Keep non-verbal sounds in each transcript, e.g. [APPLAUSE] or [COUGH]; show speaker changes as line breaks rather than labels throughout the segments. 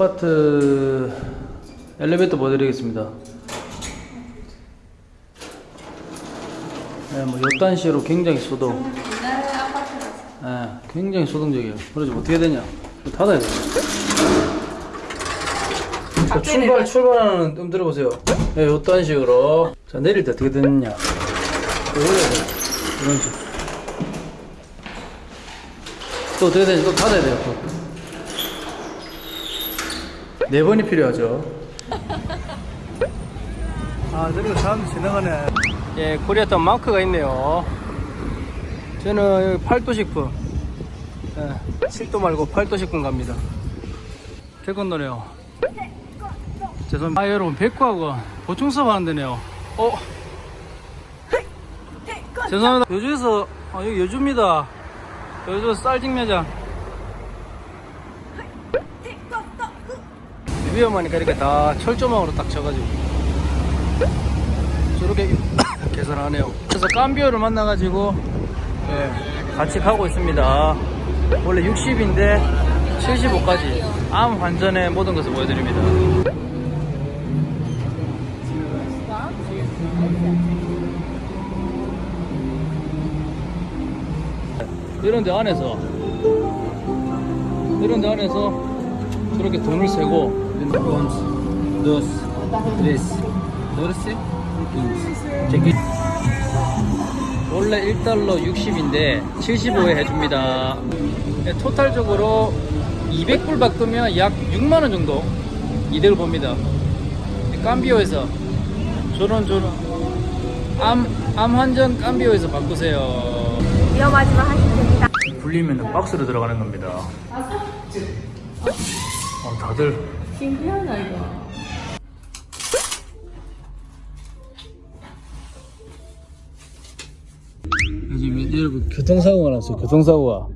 아파트 엘리베이터 보여드리겠습니다. 네, 뭐 요딴 시로 굉장히 소동. 네, 굉장히 소동적이에요. 그러지 어떻게 되냐? 닫아야 돼. 자, 출발. 출발하는 음 들어보세요. 네, 요딴 식으로. 자 내릴 때 어떻게 되느냐? 또 올려야 돼. 이런 식. 또 어떻게 되냐? 또 닫아야 돼요. 또. 네 번이 필요하죠. [LAUGHS] 아, 저리가 사람 지나가네. 예, 코리아타운 마크가 있네요. 저는 여기 8도 식품. 예, 7도 말고 8도 식품 갑니다. 개 건너네요. 죄송합니다. 아, 여러분, 백구하고 보충 수업 하는 데네요. 어? 죄송합니다. 여주에서, 아, 여기 여주입니다. 여주 쌀직 매장. 위험하니까 이렇게 다 철조망으로 딱 쳐가지고. 저렇게 [COUGHS] 개선하네요. 그래서 깜비오를 만나가지고 예, 같이 가고 있습니다. 원래 60인데 75까지 암 환전의 모든 것을 보여드립니다. 이런 데 안에서 이런 데 안에서 저렇게 돈을 세고
Once, dos, tres, doce, quince.
원래 1달러 60인데 75에 해줍니다. 네, 토탈적으로 200불 바꾸면 약 6만원 정도 이득을 봅니다. 깜비오에서 저런 저런 암, 암 환전 깜비오에서 바꾸세요.
위험하지만 하시 면 됩니다.
불리면 박스로 들어가는 겁니다. 어, 다들
신기하다 이거.
여러분 교통사고가 났어요. 교통사고가.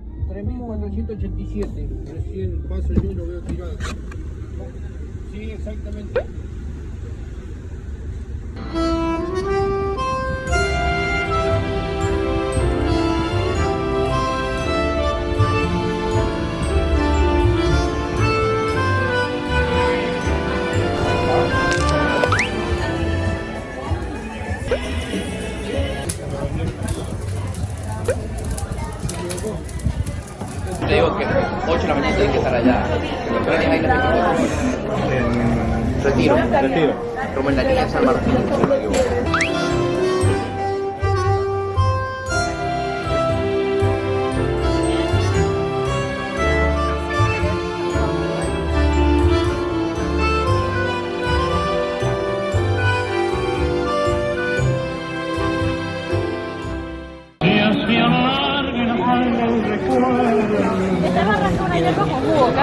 Allá. Que Retiro. Retiro. Como en la línea de San Martín, si no me equivoco.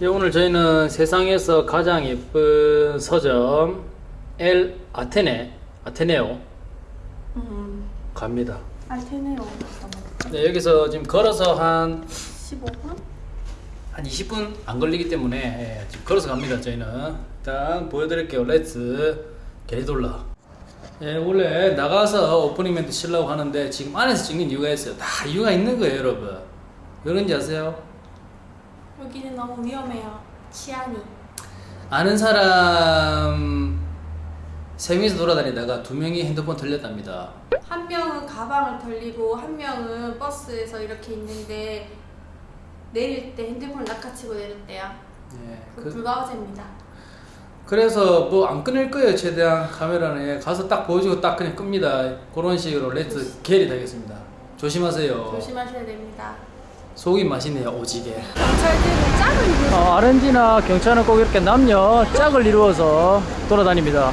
예, 오늘 저희는 세상에서 가장 예쁜 서점 엘 아테네 아테네오
음,
갑니다.
알테네오.
네, 여기서 지금 걸어서 한
15분?
한 20분 안 걸리기 때문에 예, 지금 걸어서 갑니다. 저희는 일단 보여드릴게요. Let's get it hola. 예, 원래 나가서 오프닝 멘트 치려고 하는데 지금 안에서 찍는 이유가 있어요. 다 이유가 있는 거예요, 여러분. 왜 그런지 아세요?
여기는 너무 위험해요. 치안이.
아는 사람 세 명이서 돌아다니다가 두 명이 핸드폰 털렸답니다.
한 명은 가방을 털리고 한 명은 버스에서 이렇게 있는데 내릴 때 핸드폰을 낚아치고 내렸대요.
예,
그
그,
불과 어제입니다.
그래서 뭐 안 끊을 거예요 최대한 카메라는 예, 가서 딱 보여주고 딱 그냥 끕니다. 그런 식으로 레트 게리 되겠습니다. 조심하세요.
조심하셔야 됩니다.
속이 맛있네요 오지게.
경찰들은 짝을 입는
어, 아르헨티나 경찰은 꼭 이렇게 남녀 짝을 이루어서 돌아다닙니다.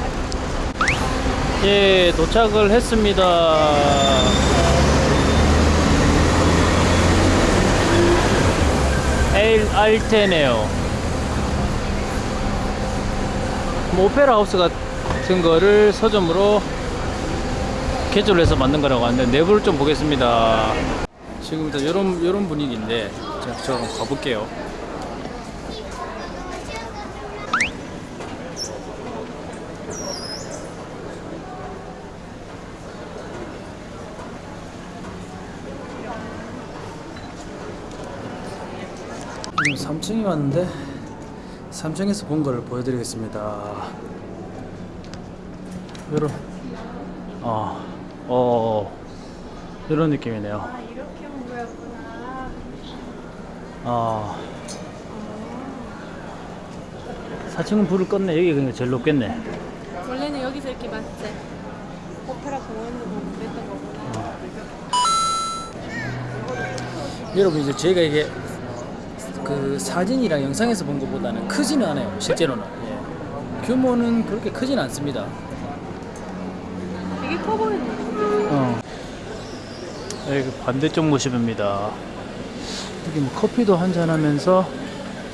예, 도착을 했습니다. 에일 알테네오. 뭐 오페라 하우스 같은 거를 서점으로 개조를 해서 만든 거라고 하는데 내부를 좀 보겠습니다. 지금부터 이런 이런 분위기인데 제가 저 한번 가볼게요. 지금 3층에 왔는데 3층에서 본 거를 보여드리겠습니다. 이런 아, 어, 이런 느낌이네요.
아 이렇게 온 거였구나.
아, 4층은 불을 껐네. 여기 그냥 제일 높겠네.
원래는 여기서 이렇게 맞지? 오페라 공원도 보고 그랬던 거구나.
여러분 이제 저희가 이게 그 사진이랑 영상에서 본 것보다는 크지는 않아요. 실제로는 예. 규모는 그렇게 크진 않습니다.
되게 커 보이는 거.
어. 여기 반대쪽 모습입니다. 여기 뭐 커피도 한잔 하면서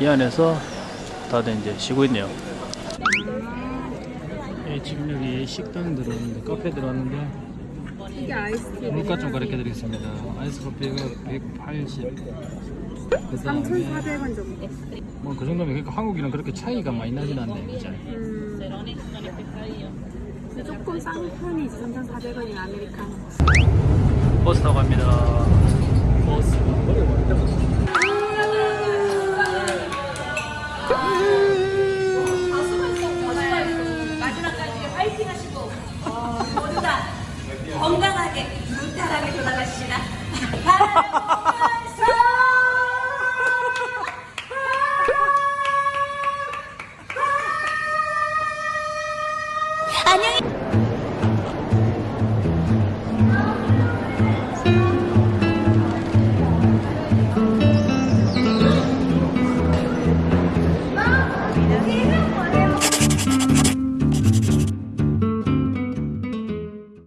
이 안에서 다들 이제 쉬고 있네요. 예, 지금 여기 식당 들어왔는데, 카페 들어왔는데,
이게 아이스티.
물가 좀 가르쳐 드리겠습니다. 아이스 커피가 180. 그 다음에
3,400원 정도.
뭐 그 정도면 그러니까 한국이랑 그렇게 차이가 많이 나진 않네, 그죠?
음. 조금 싼 편이지. 3,400원이면 아메리카노.
버스 타고 갑니다.
건강하게 무탈하게 돌아가시라.